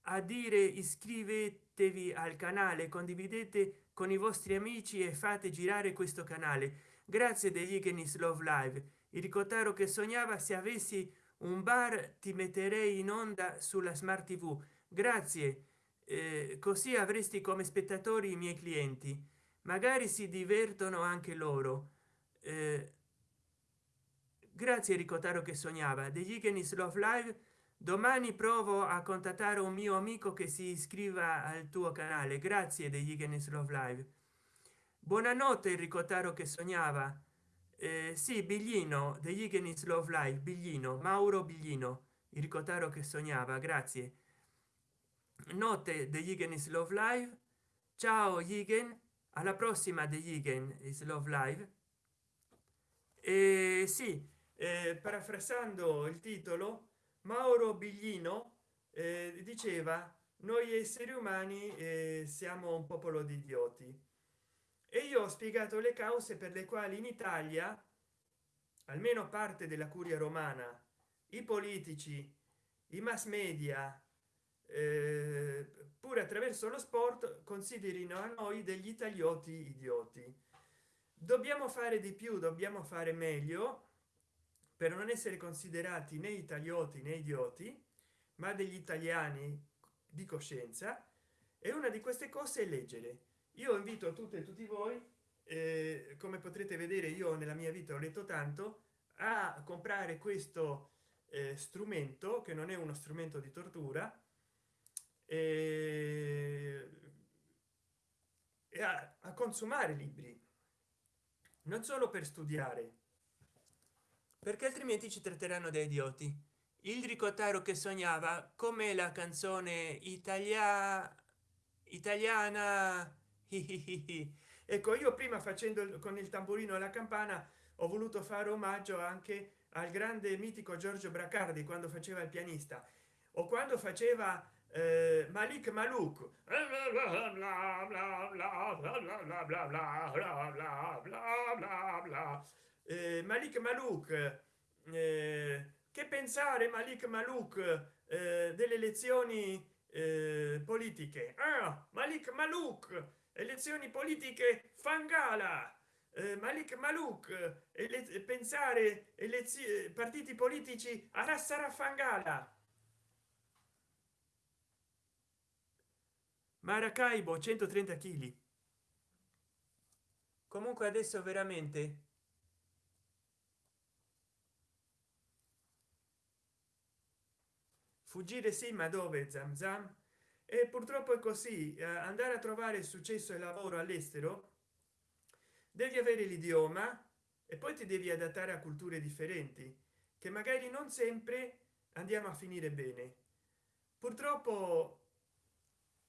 A: a dire iscrivetevi al canale condividete con i vostri amici e fate girare questo canale. Grazie degli Igenis love live. Il ricotaro che sognava se avessi un bar ti metterei in onda sulla smart tv grazie. Eh, così avresti come spettatori i miei clienti. Magari si divertono anche loro. Eh, grazie ricotaro che sognava. Degli Igenis love live domani provo a contattare un mio amico che si iscriva al tuo canale. Grazie degli Igenis love live. Buonanotte enrico taro che sognava eh, sì biglino degli Igenis love live biglino mauro biglino enrico taro che sognava grazie. Notte degli Igenis love live ciao Igen alla prossima degli Igen is love live e sì eh, parafrasando il titolo mauro biglino eh, diceva noi esseri umani eh, siamo un popolo di idioti e io ho spiegato le cause per le quali in italia almeno parte della curia romana i politici i mass media eh, pure attraverso lo sport considerino a noi degli italioti idioti. Dobbiamo fare di più dobbiamo fare meglio per non essere considerati né italioti né idioti ma degli italiani di coscienza e una di queste cose è leggere io invito tutte e tutti voi eh, come potrete vedere io nella mia vita ho letto tanto a comprare questo eh, strumento che non è uno strumento di tortura eh, e a, a consumare libri non solo per studiare perché altrimenti ci tratteranno da idioti. Il ricotaro che sognava come la canzone italia italiana ecco io prima facendo con il tamburino la campana ho voluto fare omaggio anche al grande mitico giorgio bracardi quando faceva il pianista. O quando faceva eh, malik maluk eh, malik maluk eh, che pensare malik maluk eh, delle elezioni eh, politiche. Ah, malik maluk elezioni politiche fangala eh, malik maluk e pensare elezioni partiti politici a rassara fangala maracaibo 130 kg comunque adesso veramente fuggire sì ma dove? Zam zam e purtroppo è così eh, andare a trovare successo e lavoro all'estero devi avere l'idioma e poi ti devi adattare a culture differenti che magari non sempre andiamo a finire bene. Purtroppo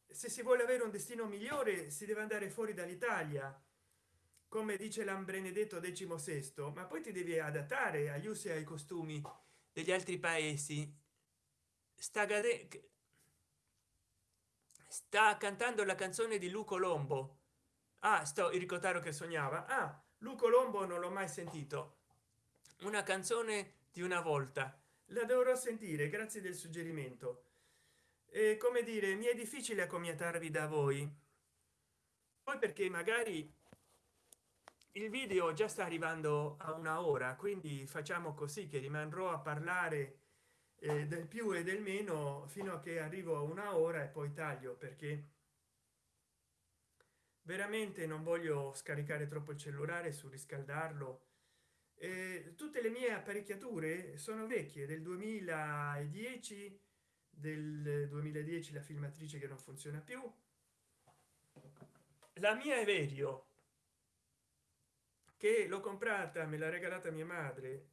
A: se si vuole avere un destino migliore si deve andare fuori dall'italia come dice l'ambrenedetto sesto ma poi ti devi adattare agli usi e ai costumi
B: degli altri paesi. Sta sta cantando la canzone di luco lombo. Ah sto il ricotaro che sognava. Ah luco lombo non l'ho mai sentito. Una canzone di una volta.
A: La dovrò sentire grazie del suggerimento. E come dire mi è difficile accomiatarvi da voi. Poi perché magari il video già sta arrivando a una ora quindi facciamo così che rimarrò a parlare eh, del più e del meno fino a che arrivo a una ora e poi taglio perché veramente non voglio scaricare troppo il cellulare su riscaldarlo eh, tutte le mie apparecchiature sono vecchie del 2010 del 2010 la filmatrice che non funziona più. La mia è verio che l'ho comprata me l'ha regalata mia madre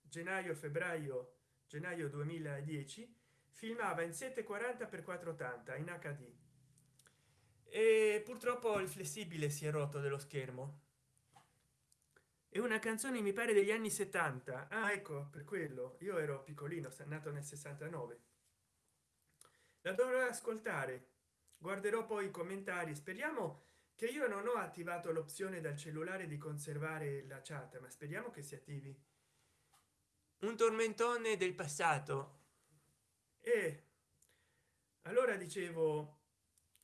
A: gennaio febbraio gennaio 2010 filmava in 740 per 480 in hd e purtroppo il flessibile si è rotto dello schermo. È una canzone mi pare degli anni 70 ah ecco per quello. Io ero piccolino nato nel 69 la dovrò ascoltare. Guarderò poi i commentari. Speriamo che io non ho attivato l'opzione dal cellulare di conservare la chat ma speriamo che si attivi
B: un tormentone del passato.
A: E allora dicevo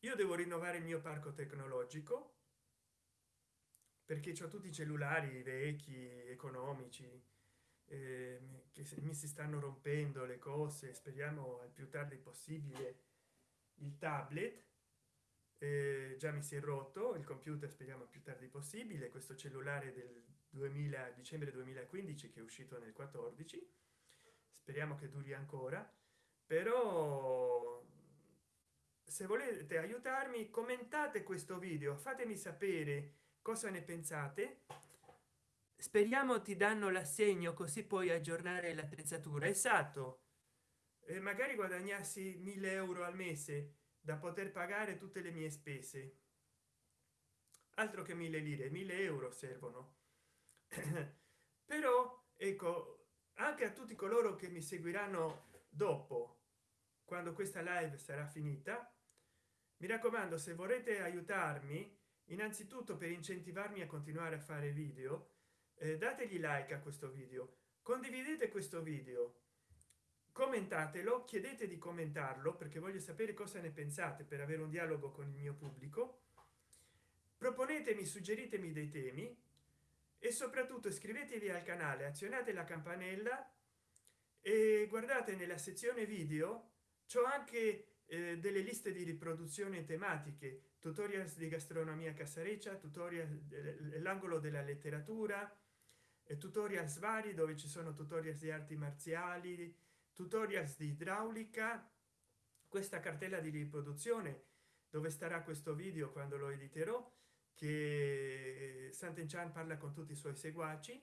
A: io devo rinnovare il mio parco tecnologico perché ho tutti i cellulari vecchi economici eh, che mi si stanno rompendo le cose speriamo al più tardi possibile. Il tablet eh, già mi si è rotto il computer speriamo più tardi possibile questo cellulare del 2000 dicembre 2015 che è uscito nel 14 speriamo che duri ancora. Però se volete aiutarmi commentate questo video fatemi sapere cosa ne pensate. Speriamo ti danno l'assegno così puoi aggiornare l'attrezzatura. Esatto. E magari guadagnassi 1000 euro al mese da poter pagare tutte le mie spese. Altro che mille lire mille euro servono però ecco anche a tutti coloro che mi seguiranno dopo quando questa live sarà finita mi raccomando se vorrete aiutarmi innanzitutto per incentivarmi a continuare a fare video eh, dategli like a questo video condividete questo video commentatelo chiedete di commentarlo perché voglio sapere cosa ne pensate per avere un dialogo con il mio pubblico proponetemi suggeritemi dei temi e soprattutto iscrivetevi al canale azionate la campanella e guardate nella sezione video c'è anche eh, delle liste di riproduzione tematiche tutorials di gastronomia casareccia tutorial eh, l'angolo della letteratura e tutorials vari dove ci sono tutorials di arti marziali tutorials di idraulica questa cartella di riproduzione dove starà questo video quando lo editerò che Sant'Enchan parla con tutti i suoi seguaci.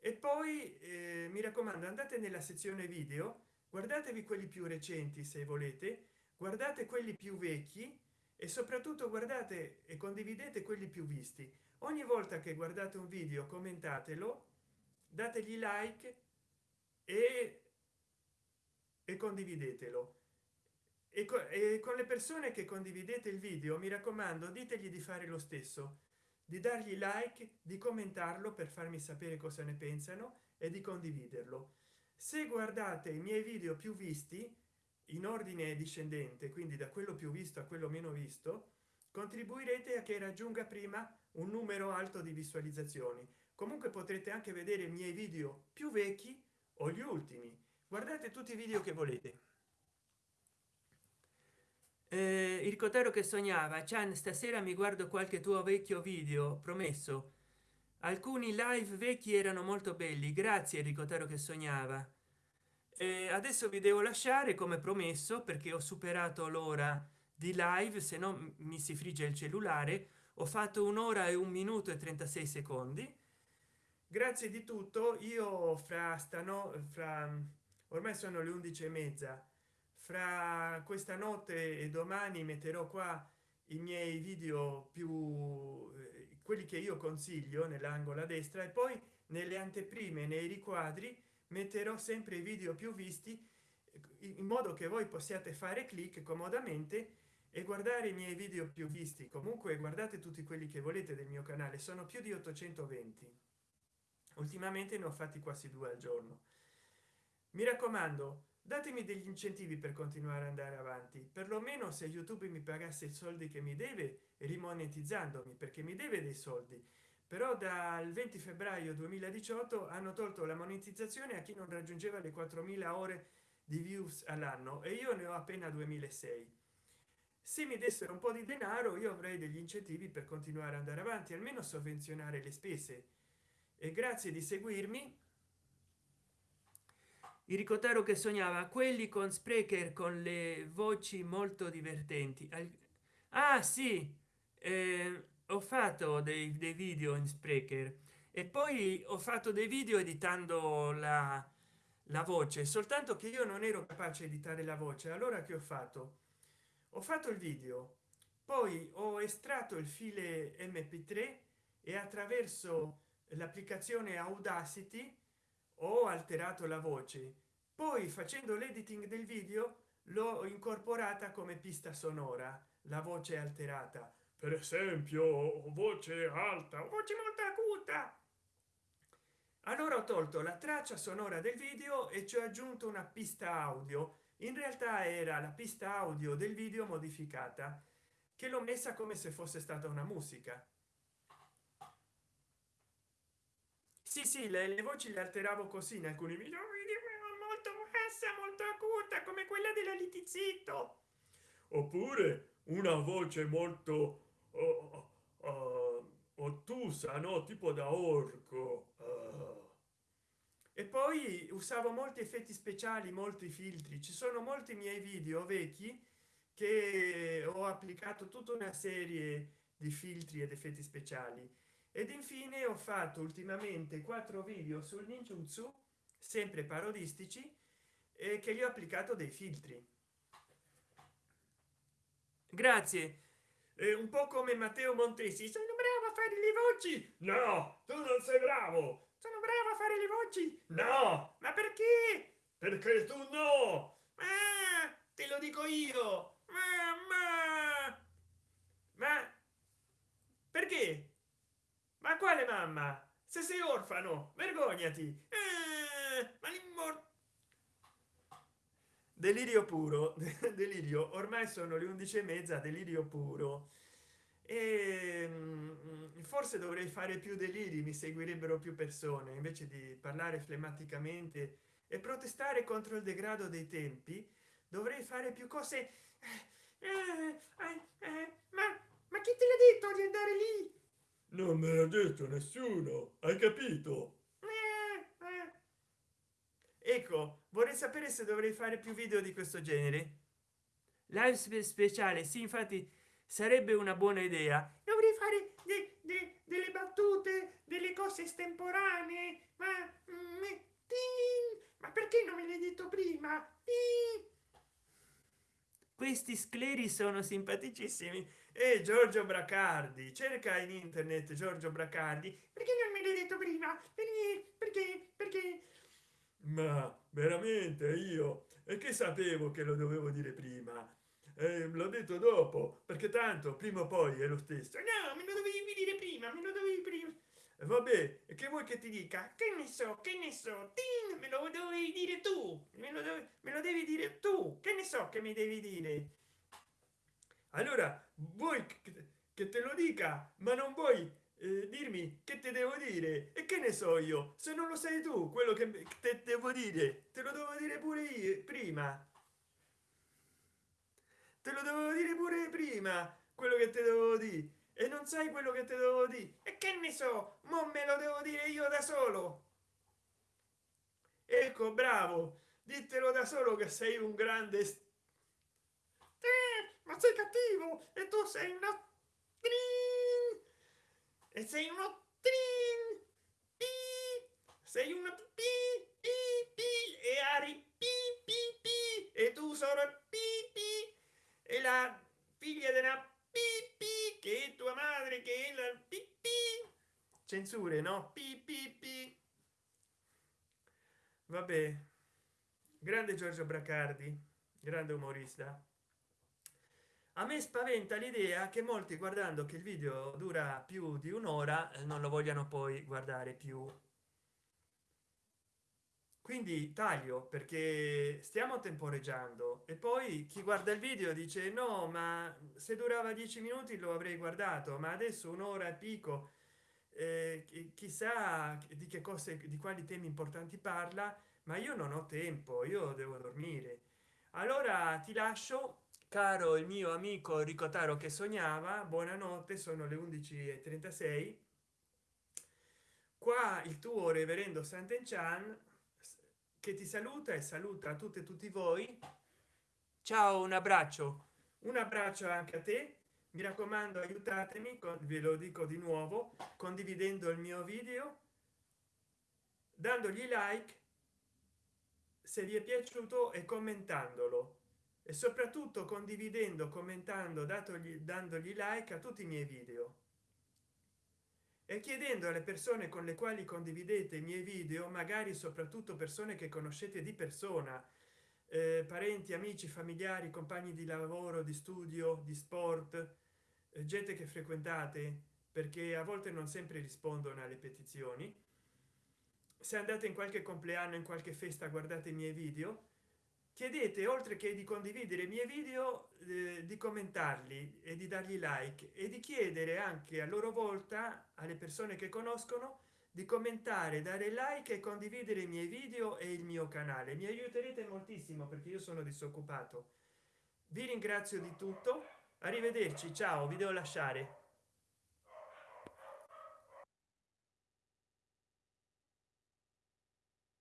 A: E poi eh, mi raccomando andate nella sezione video guardatevi quelli più recenti se volete guardate quelli più vecchi e soprattutto guardate e condividete quelli più visti. Ogni volta che guardate un video commentatelo dategli like e e condividetelo e, co e con le persone che condividete il video mi raccomando ditegli di fare lo stesso. Di dargli like di commentarlo per farmi sapere cosa ne pensano e di condividerlo. Se guardate i miei video più visti in ordine discendente quindi da quello più visto a quello meno visto contribuirete a che raggiunga prima un numero alto di visualizzazioni. Comunque potrete anche vedere i miei video più vecchi o gli ultimi. Guardate tutti i video che volete eh, il cotero che sognava chan stasera mi guardo qualche tuo vecchio video promesso. Alcuni live vecchi erano molto belli grazie ricotero che sognava. Eh, adesso vi devo lasciare come promesso perché ho superato l'ora di live se no mi si frigge il cellulare. Ho fatto un'ora e un minuto e 36 secondi. Grazie di tutto io fra stano fra ormai sono le 11 e mezza fra questa notte e domani metterò qua i miei video più eh, quelli che io consiglio nell'angolo a destra e poi nelle anteprime nei riquadri metterò sempre i video più visti in modo che voi possiate fare clic comodamente e guardare i miei video più visti. Comunque guardate tutti quelli che volete del mio canale sono più di 820 ultimamente ne ho fatti quasi due al giorno. Mi raccomando datemi degli incentivi per continuare ad andare avanti. Perlomeno se youtube mi pagasse i soldi che mi deve rimonetizzandomi perché mi deve dei soldi. Però dal 20 febbraio 2018 hanno tolto la monetizzazione a chi non raggiungeva le 4000 ore di views all'anno e io ne ho appena 2006 se mi dessero un po di denaro io avrei degli incentivi per continuare ad andare avanti almeno sovvenzionare le spese. E grazie di seguirmi il ricotaro che sognava quelli con sprecher con le voci molto divertenti. Ah sì eh, ho fatto dei, dei video in sprecher. E poi ho fatto dei video editando la, la voce soltanto che io non ero capace di editare la voce. Allora che ho fatto? Ho fatto il video poi ho estratto il file mp3 e attraverso l'applicazione audacity ho alterato la voce poi facendo l'editing del video l'ho incorporata come pista sonora. La voce alterata. Per esempio voce alta. Voce molto acuta! Allora ho tolto la traccia sonora del video e ci ho aggiunto una pista audio. In realtà era la pista audio del video modificata che l'ho messa come se fosse stata una musica. Sì sì le, le voci le alteravo così in alcuni video molto bassa molto acuta come quella della litizito oppure una voce molto oh, oh, ottusa no? Tipo da orco. Oh. e poi usavo molti effetti speciali molti filtri. Ci sono molti miei video vecchi che ho applicato tutta una serie di filtri ed effetti speciali. Ed infine ho fatto ultimamente quattro video sul ninjutsu sempre parodistici e che gli ho applicato dei filtri. Grazie. È un po come matteo montesi sono bravo a fare le voci! No tu non sei bravo! Sono bravo a fare le voci! No! Ma perché? Perché tu no! Ah, te lo dico io! Mamma! Ma perché? Ma quale mamma? Se sei orfano vergognati! Eh, ma delirio puro. Delirio ormai sono le undici e mezza delirio puro. E mm, forse dovrei fare più deliri mi seguirebbero più persone invece di parlare flemmaticamente e protestare contro il degrado dei tempi dovrei fare più cose eh, eh, eh, ma ma chi te l'ha detto di andare lì? Non me l'ha detto nessuno hai capito? Ecco vorrei sapere se dovrei fare più video di questo genere. Live speciale sì infatti sarebbe una buona idea. Dovrei fare de, de, delle battute delle cose estemporanee ma, mm, ma perché non me l'hai detto prima? Questi scleri sono simpaticissimi. E giorgio bracardi cerca in internet giorgio bracardi. Perché non me l'hai detto prima? Perché perché perché ma veramente io? E che sapevo che lo dovevo dire prima? Eh, l'ho detto dopo perché tanto prima o poi è lo stesso. No me lo dovevi dire prima me lo dovevi prima vabbè e che vuoi che ti dica? Che ne so che ne so Tin, me lo dovevi dire tu me lo, dovevi, me lo devi dire tu che ne so che mi devi dire. Allora vuoi che te lo dica ma non vuoi eh, dirmi che te devo dire? E che ne so io? Se non lo sai tu quello che te devo dire. Te lo devo dire pure io prima. Te lo devo dire pure prima quello che te devo dire e non sai quello che te devo dire e che ne so ma me lo devo dire io da solo. Ecco bravo ditelo da solo che sei un grande eh, ma sei cattivo e tu sei una e sei uno trin, pi, sei una pi, pi, pi, e Ari pi, pi, pi, e tu sei loro pipi e la figlia della pipi che è tua madre che è la pipi censure no? Pipi vabbè. Grande giorgio bracardi grande umorista a me spaventa l'idea che molti guardando che il video dura più di un'ora eh, non lo vogliano poi guardare più. Quindi taglio perché stiamo temporeggiando. E poi chi guarda il video dice no ma se durava dieci minuti lo avrei guardato ma adesso un'ora e pico eh, chissà di che cose di quali temi importanti parla ma io non ho tempo io devo dormire. Allora ti lascio caro il mio amico ricotaro che sognava buonanotte sono le 11 e 36 qua il tuo reverendo sant'enchan che ti saluta e saluta a tutte e tutti voi. Ciao un abbraccio. Un abbraccio anche a te. Mi raccomando aiutatemi ve lo dico di nuovo condividendo il mio video dandogli like se vi è piaciuto e commentandolo e soprattutto condividendo commentando datogli dandogli like a tutti i miei video. E chiedendo alle persone con le quali condividete i miei video magari soprattutto persone che conoscete di persona eh, parenti amici familiari compagni di lavoro di studio di sport eh, gente che frequentate perché a volte non sempre rispondono alle petizioni. Se andate in qualche compleanno in qualche festa guardate i miei video chiedete oltre che di condividere i miei video eh, di commentarli e di dargli like e di chiedere anche a loro volta alle persone che conoscono di commentare dare like e condividere i miei video e il mio canale. Mi aiuterete moltissimo perché io sono disoccupato. Vi ringrazio di tutto. Arrivederci ciao vi devo lasciare